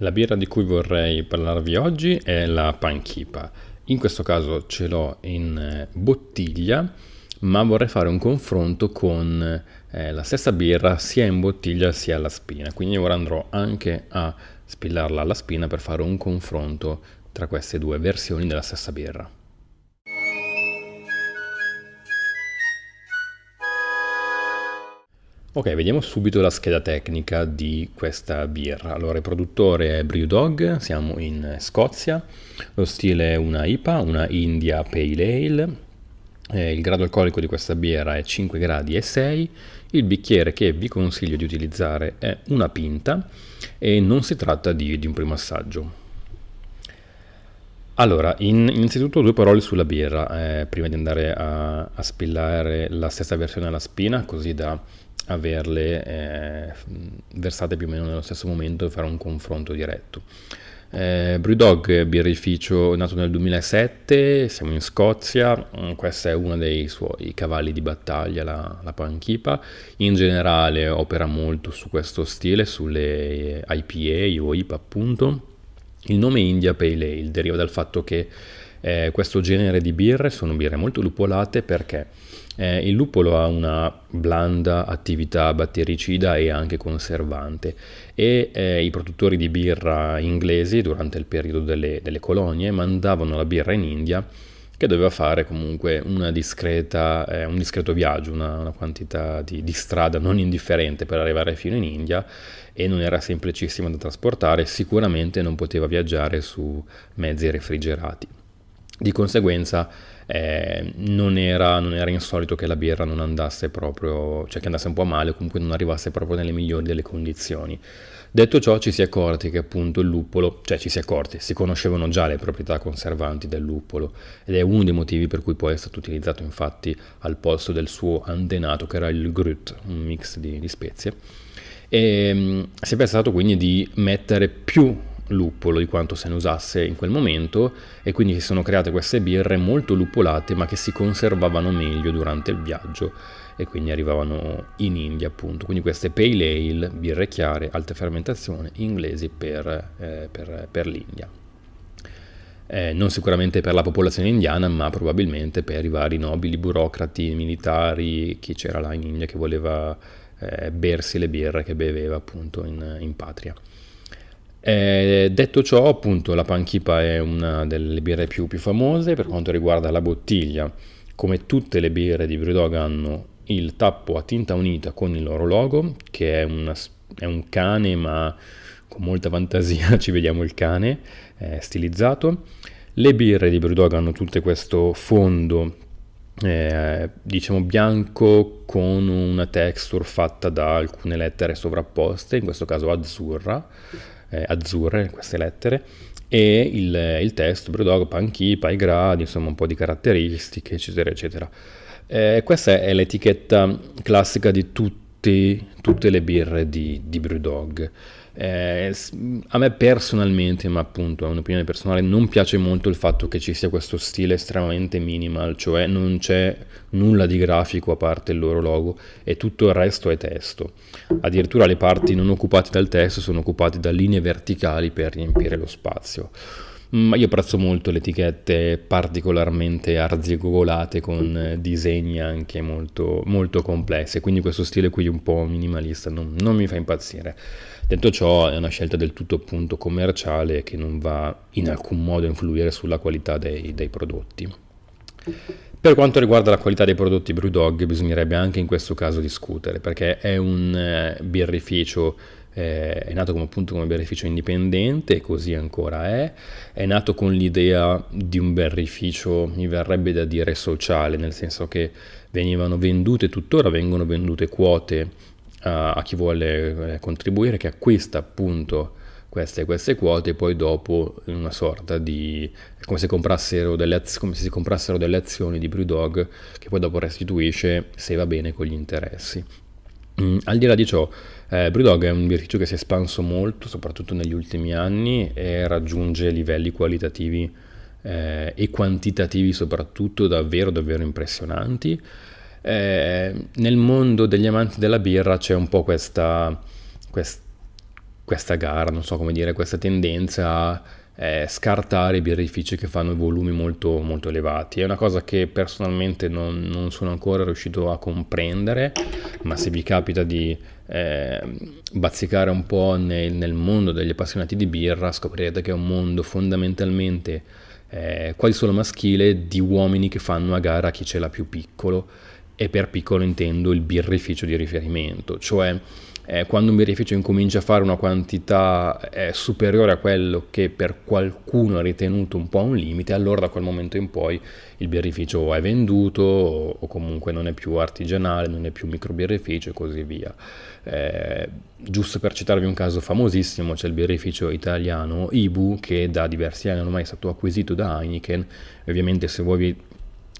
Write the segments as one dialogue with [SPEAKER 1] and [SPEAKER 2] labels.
[SPEAKER 1] La birra di cui vorrei parlarvi oggi è la Panchipa. In questo caso ce l'ho in eh, bottiglia, ma vorrei fare un confronto con eh, la stessa birra sia in bottiglia sia alla spina. Quindi ora andrò anche a spillarla alla spina per fare un confronto tra queste due versioni della stessa birra. Ok, vediamo subito la scheda tecnica di questa birra. Allora, il produttore è Brewdog, siamo in Scozia, lo stile è una IPA, una India Pale Ale, eh, il grado alcolico di questa birra è 5 gradi e 6, il bicchiere che vi consiglio di utilizzare è una pinta e non si tratta di, di un primo assaggio. Allora, in, innanzitutto due parole sulla birra, eh, prima di andare a, a spillare la stessa versione alla spina, così da averle eh, versate più o meno nello stesso momento e fare un confronto diretto. Eh, Brewdog birrificio nato nel 2007, siamo in Scozia, mm, questo è uno dei suoi cavalli di battaglia, la, la panchipa. In generale opera molto su questo stile, sulle IPA o IPA appunto. Il nome India Pale Ale deriva dal fatto che eh, questo genere di birre sono birre molto lupolate perché eh, il lupolo ha una blanda attività battericida e anche conservante e eh, i produttori di birra inglesi durante il periodo delle, delle colonie mandavano la birra in India che doveva fare comunque discreta, eh, un discreto viaggio, una, una quantità di, di, strada non indifferente per arrivare fino in India e non era semplicissimo da trasportare, sicuramente non poteva viaggiare su mezzi refrigerati. Di conseguenza eh, non, era, non, era, insolito che la birra non andasse proprio, cioè che andasse un po' male comunque non arrivasse proprio nelle migliori delle condizioni. Detto ciò ci si è accorti che appunto il luppolo, cioè ci si è accorti, si conoscevano già le proprietà conservanti del luppolo ed è uno dei motivi per cui poi è stato utilizzato infatti al posto del suo antenato che era il grut, un mix di, di spezie. E mm, si è pensato quindi di mettere più luppolo di quanto se ne usasse in quel momento e quindi si sono create queste birre molto luppolate ma che si conservavano meglio durante il viaggio e quindi arrivavano in India appunto. Quindi queste pale ale, birre chiare, alta fermentazione, inglesi per, eh, per, per l'India. Eh, non sicuramente per la popolazione indiana, ma probabilmente per i vari nobili, burocrati, militari, chi c'era là in India che voleva eh, bersi le birre che beveva appunto in, in patria. Eh, detto ciò, appunto, la Panchipa è una delle birre più, più, famose per quanto riguarda la bottiglia. Come tutte le birre di Brewdog hanno il tappo a tinta unita con il loro logo, che è, una, è un cane, ma con molta fantasia ci vediamo il cane eh, stilizzato. Le birre di Brewdog hanno tutte questo fondo eh, diciamo bianco con una texture fatta da alcune lettere sovrapposte, in questo caso azzurra, eh, azzurre queste lettere, e il, il testo, Brewdog, Panchi, Pai Gradi, insomma un po' di caratteristiche, eccetera, eccetera. Eh, questa è l'etichetta classica di tutti, tutte le birre di, di Brewdog. Eh, a me personalmente, ma appunto è un'opinione personale, non piace molto il fatto che ci sia questo stile estremamente minimal, cioè non c'è nulla di grafico a parte il loro logo e tutto il resto è testo. Addirittura le parti non occupate dal testo sono occupate da linee verticali per riempire lo spazio. Ma io apprezzo molto le etichette particolarmente arzigogolate con disegni anche molto, molto complessi, quindi questo stile qui un po' minimalista non, non mi fa impazzire. Detto ciò è una scelta del tutto appunto commerciale che non va in alcun modo a influire sulla qualità dei, dei prodotti. Per quanto riguarda la qualità dei prodotti Brewdog bisognerebbe anche in questo caso discutere perché è un eh, birrificio eh, è nato come, appunto come birrificio indipendente e così ancora è, è nato con l'idea di un birrificio, mi verrebbe da dire sociale, nel senso che venivano vendute, tuttora vengono vendute quote a, chi vuole eh, contribuire, che acquista appunto queste, queste quote e poi dopo in una sorta di come se, comprassero delle, come se si comprassero delle azioni di Brewdog che poi dopo restituisce se va bene con gli interessi. Mm, al di là di ciò, eh, Brewdog è un birrificio che si è espanso molto, soprattutto negli ultimi anni, e raggiunge livelli qualitativi eh, e quantitativi soprattutto davvero davvero impressionanti. Eh, nel mondo degli amanti della birra c'è un po' questa, questa questa gara, non so come dire, questa tendenza a eh, scartare i birrifici che fanno volumi molto, molto elevati. È una cosa che personalmente non, non, sono ancora riuscito a comprendere, ma se vi capita di eh, bazzicare un po' nel, nel, mondo degli appassionati di birra, scoprirete che è un mondo fondamentalmente eh, quasi solo maschile di uomini che fanno a gara chi ce l'ha più piccolo e per piccolo intendo il birrificio di riferimento, cioè eh, quando un birrificio incomincia a fare una quantità eh, superiore a quello che per qualcuno è ritenuto un po' un limite, allora da quel momento in poi il birrificio è venduto o, o comunque non è più artigianale, non è più microbirrificio e così via. Eh, giusto per citarvi un caso famosissimo, c'è il birrificio italiano Ibu che da diversi anni ormai è stato acquisito da Heineken, ovviamente se voi vi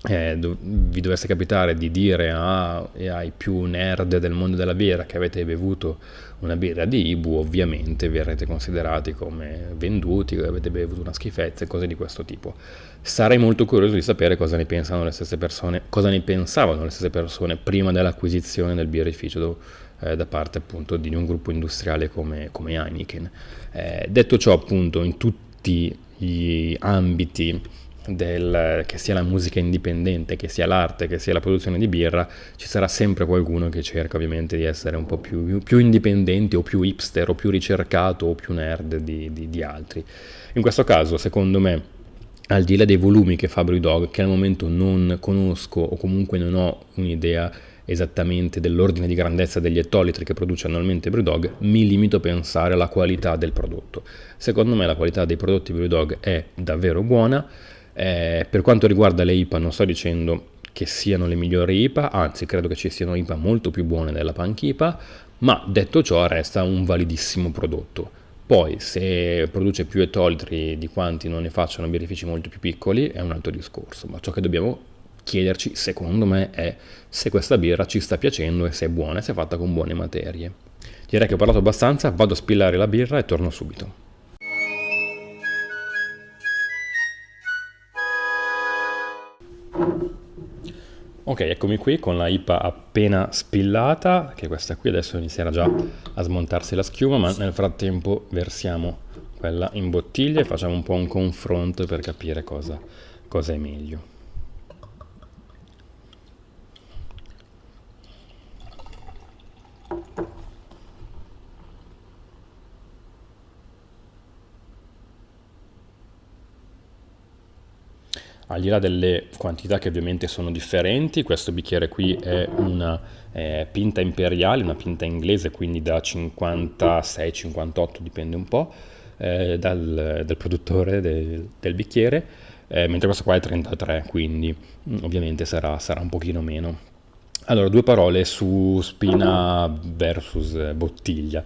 [SPEAKER 1] eh, do, vi dovesse capitare di dire a, ai più nerd del mondo della birra che avete bevuto una birra di Ibu, ovviamente verrete considerati come venduti, avete bevuto una schifezza e cose di questo tipo. Sarei molto curioso di sapere cosa ne pensano le stesse persone, cosa ne pensavano le stesse persone prima dell'acquisizione del birrificio eh, da parte appunto di un gruppo industriale come, come Heineken. Eh, detto ciò, appunto, in tutti gli ambiti del, che sia la musica indipendente, che sia l'arte, che sia la produzione di birra, ci sarà sempre qualcuno che cerca ovviamente di essere un po' più, più indipendente o più hipster o più ricercato o più nerd di, di, di altri. In questo caso, secondo me, al di là dei volumi che fa Brewdog, che al momento non conosco o comunque non ho un'idea esattamente dell'ordine di grandezza degli ettolitri che produce annualmente Brewdog, mi limito a pensare alla qualità del prodotto. Secondo me la qualità dei prodotti Brewdog è davvero buona, eh, per quanto riguarda le IPA non sto dicendo che siano le migliori IPA, anzi credo che ci siano IPA molto più buone della Punk IPA, ma detto ciò resta un validissimo prodotto. Poi se produce più etolitri di quanti non ne facciano birrifici molto più piccoli è un altro discorso, ma ciò che dobbiamo chiederci secondo me è se questa birra ci sta piacendo e se è buona e se è fatta con buone materie. Direi che ho parlato abbastanza, vado a spillare la birra e torno subito. Ok, eccomi qui con la IPA appena spillata, che questa qui adesso inizierà già a smontarsi la schiuma, ma nel frattempo versiamo quella in bottiglia e facciamo un po' un confronto per capire cosa, cosa è meglio. Al di là delle quantità che ovviamente sono differenti, questo bicchiere qui è una eh, pinta imperiale, una pinta inglese, quindi da 56-58 dipende un po' eh, dal, dal, produttore del, del bicchiere, eh, mentre questo qua è 33, quindi mm, ovviamente sarà, sarà un pochino meno. Allora, due parole su spina versus bottiglia.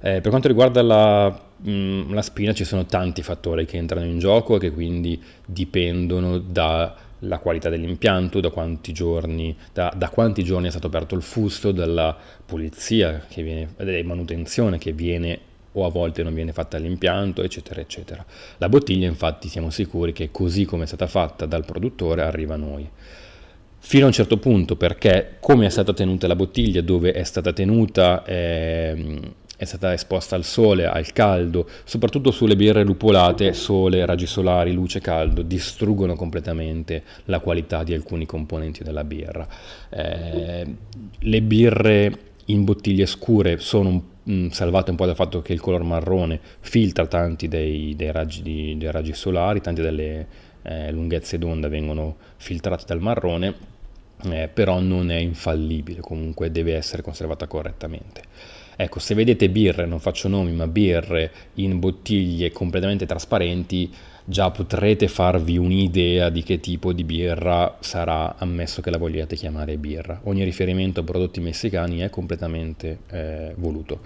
[SPEAKER 1] Eh, per quanto riguarda la Mm, la spina ci sono tanti fattori che entrano in gioco e che quindi dipendono dalla qualità dell'impianto, da quanti giorni, da, da quanti giorni è stato aperto il fusto, dalla pulizia, che viene, della manutenzione che viene o a volte non viene fatta all'impianto, eccetera, eccetera. La bottiglia infatti siamo sicuri che così come è stata fatta dal produttore arriva a noi. Fino a un certo punto perché come è stata tenuta la bottiglia, dove è stata tenuta... Eh, è stata esposta al sole, al caldo, soprattutto sulle birre lupolate, sole, raggi solari, luce, caldo, distruggono completamente la qualità di alcuni componenti della birra. Eh, le birre in bottiglie scure sono mh, mm, salvate un po' dal fatto che il color marrone filtra tanti dei, dei, raggi, di, dei raggi, solari, tante delle eh, lunghezze d'onda vengono filtrate dal marrone, eh, però non è infallibile, comunque deve essere conservata correttamente. Ecco, se vedete birre, non faccio nomi, ma birre in bottiglie completamente trasparenti, già potrete farvi un'idea di che tipo di birra sarà, ammesso che la vogliate chiamare birra. Ogni riferimento a prodotti messicani è completamente eh, voluto.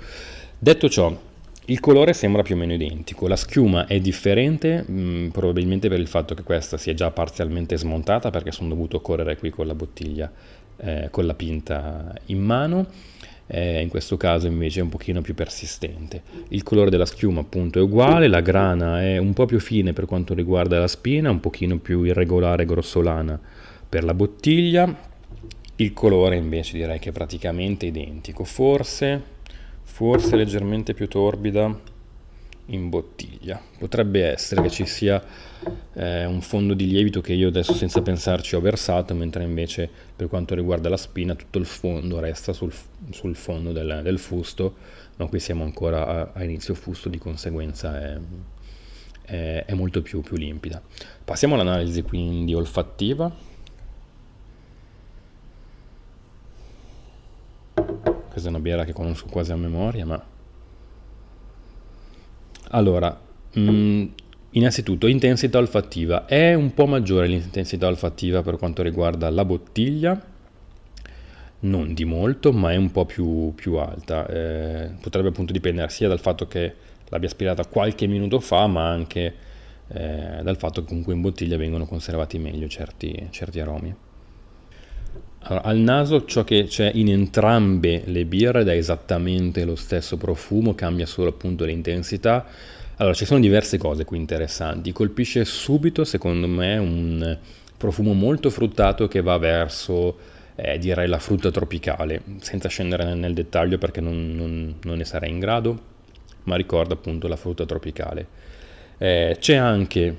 [SPEAKER 1] Detto ciò, il colore sembra più o meno identico, la schiuma è differente, mh, mm, probabilmente per il fatto che questa sia già parzialmente smontata, perché sono dovuto correre qui con la bottiglia, eh, con la pinta in mano eh, in questo caso invece è un pochino più persistente. Il colore della schiuma appunto è uguale, la grana è un po' più fine per quanto riguarda la spina, un pochino più irregolare grossolana per la bottiglia, il colore invece direi che è praticamente identico, forse forse leggermente più torbida in bottiglia. Potrebbe essere che ci sia eh, un fondo di lievito che io adesso senza pensarci ho versato, mentre invece per quanto riguarda la spina tutto il fondo resta sul, sul fondo del, del, fusto, ma qui siamo ancora a, a inizio fusto, di conseguenza è, è, è molto più, più limpida. Passiamo all'analisi quindi olfattiva. Questa è una birra che conosco quasi a memoria, ma allora, mh, mm, innanzitutto intensità olfattiva. È un po' maggiore l'intensità olfattiva per quanto riguarda la bottiglia, non di molto, ma è un po' più, più alta. Eh, potrebbe appunto dipendere sia dal fatto che l'abbia aspirata qualche minuto fa, ma anche eh, dal fatto che comunque in bottiglia vengono conservati meglio certi, certi aromi. Allora, al naso ciò che c'è in entrambe le birre dà esattamente lo stesso profumo, cambia solo appunto l'intensità. Allora, ci sono diverse cose qui interessanti. Colpisce subito, secondo me, un profumo molto fruttato che va verso, eh, direi, la frutta tropicale, senza scendere nel, nel dettaglio perché non, non, non, ne sarei in grado, ma ricorda appunto la frutta tropicale. Eh, c'è anche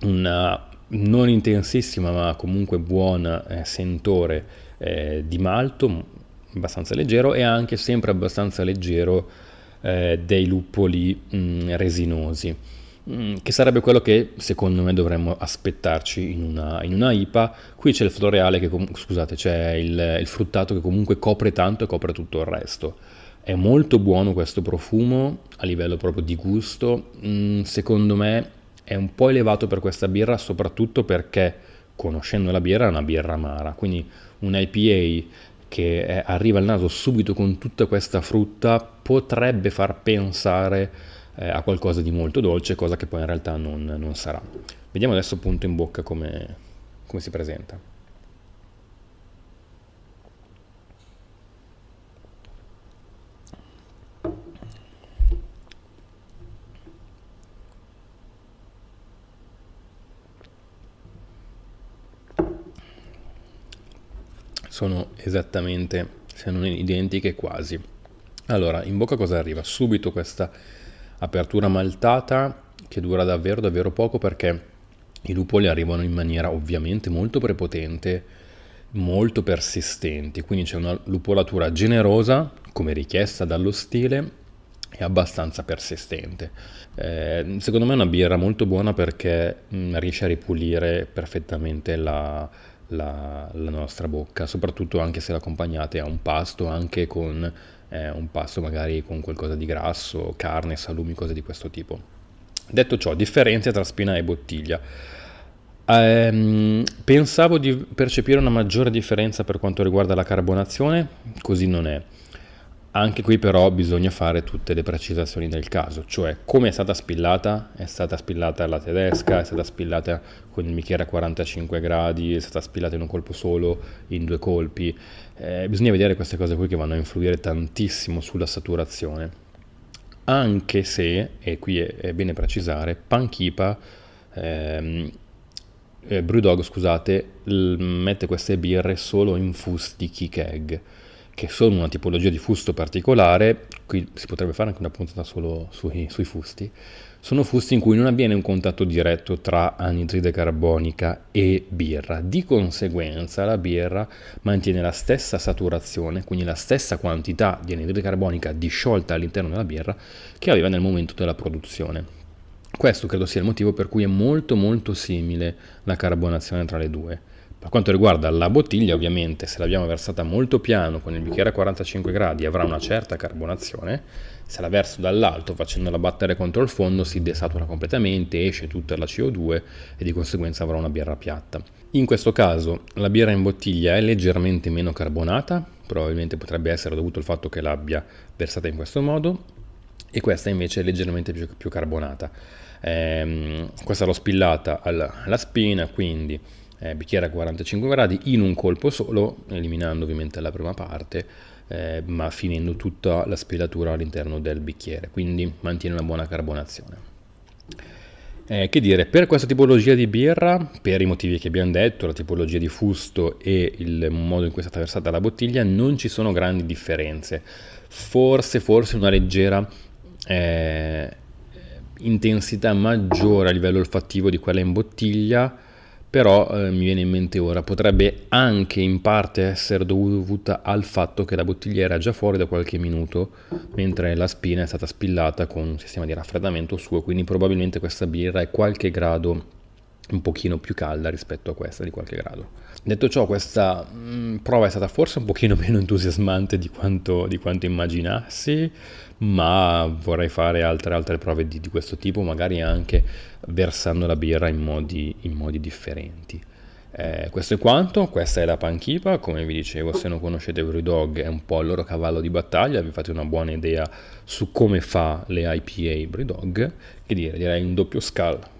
[SPEAKER 1] una non intensissima ma comunque buona eh, sentore eh, di malto, abbastanza leggero e anche sempre abbastanza leggero eh, dei luppoli mh, mm, resinosi, mh, mm, che sarebbe quello che secondo me dovremmo aspettarci in una, in una IPA. Qui c'è il floreale, che scusate, c'è il, il fruttato che comunque copre tanto e copre tutto il resto. È molto buono questo profumo a livello proprio di gusto, mm, secondo me è un po' elevato per questa birra soprattutto perché conoscendo la birra è una birra amara, quindi un IPA che è, arriva al naso subito con tutta questa frutta potrebbe far pensare eh, a qualcosa di molto dolce, cosa che poi in realtà non, non sarà. Vediamo adesso appunto in bocca come, come si presenta. Sono esattamente, se non identiche quasi. Allora, in bocca cosa arriva? Subito questa apertura maltata che dura davvero davvero poco perché i lupoli arrivano in maniera ovviamente molto prepotente, molto persistenti, quindi c'è una lupolatura generosa come richiesta dallo stile e abbastanza persistente. Eh, secondo me è una birra molto buona perché mh, mm, riesce a ripulire perfettamente la, la, la, nostra bocca, soprattutto anche se l'accompagnate a un pasto, anche con eh, un pasto magari con qualcosa di grasso, carne, salumi, cose di questo tipo. Detto ciò, differenze tra spina e bottiglia. Ehm, pensavo di percepire una maggiore differenza per quanto riguarda la carbonazione, così non è. Anche qui però bisogna fare tutte le precisazioni del caso, cioè come è stata spillata, è stata spillata alla tedesca, è stata spillata con il bicchiere a 45 gradi, è stata spillata in un colpo solo, in due colpi, eh, bisogna vedere queste cose qui che vanno a influire tantissimo sulla saturazione, anche se, e qui è, è bene precisare, Panchipa, ehm, eh, Brewdog scusate, mette queste birre solo in fusti keg che sono una tipologia di fusto particolare, qui si potrebbe fare anche una puntata solo sui, sui fusti, sono fusti in cui non avviene un contatto diretto tra anidride carbonica e birra. Di conseguenza la birra mantiene la stessa saturazione, quindi la stessa quantità di anidride carbonica disciolta all'interno della birra che aveva nel momento della produzione. Questo credo sia il motivo per cui è molto molto simile la carbonazione tra le due. Per quanto riguarda la bottiglia, ovviamente, se l'abbiamo versata molto piano con il bicchiere a 45 gradi avrà una certa carbonazione, se la verso dall'alto facendola battere contro il fondo si desatura completamente, esce tutta la CO2 e di conseguenza avrà una birra piatta. In questo caso la birra in bottiglia è leggermente meno carbonata, probabilmente potrebbe essere dovuto al fatto che l'abbia versata in questo modo, e questa invece è leggermente più, più carbonata. Ehm, questa l'ho spillata alla, alla spina, quindi eh, bicchiere a 45 gradi in un colpo solo, eliminando ovviamente la prima parte, eh, ma finendo tutta la spilatura all'interno del bicchiere, quindi mantiene una buona carbonazione. Eh, che dire, per questa tipologia di birra, per i motivi che abbiamo detto, la tipologia di fusto e il modo in cui è stata versata la bottiglia, non ci sono grandi differenze. forse, forse una leggera eh, intensità maggiore a livello olfattivo di quella in bottiglia, però eh, mi viene in mente ora, potrebbe anche in parte essere dovuta al fatto che la bottiglia era già fuori da qualche minuto, mentre la spina è stata spillata con un sistema di raffreddamento suo, quindi probabilmente questa birra è qualche grado un pochino più calda rispetto a questa di qualche grado. Detto ciò, questa mh, mm, prova è stata forse un pochino meno entusiasmante di quanto, di quanto immaginassi, ma vorrei fare altre, altre prove di, di, questo tipo, magari anche versando la birra in modi, in modi differenti. Eh, questo è quanto, questa è la Panchipa, come vi dicevo se non conoscete Brewdog è un po' il loro cavallo di battaglia, vi fate una buona idea su come fa le IPA Brewdog, che dire, direi un doppio scala